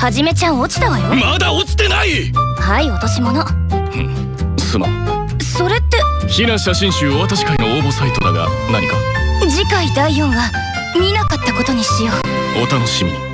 はじめちゃん落ちたわよ。まだ落ちてない！はい落とし物。すまん。それって。避難写真集お渡し会の応募サイトだが何か？次回第4話見なかったことにしよう。お楽しみに。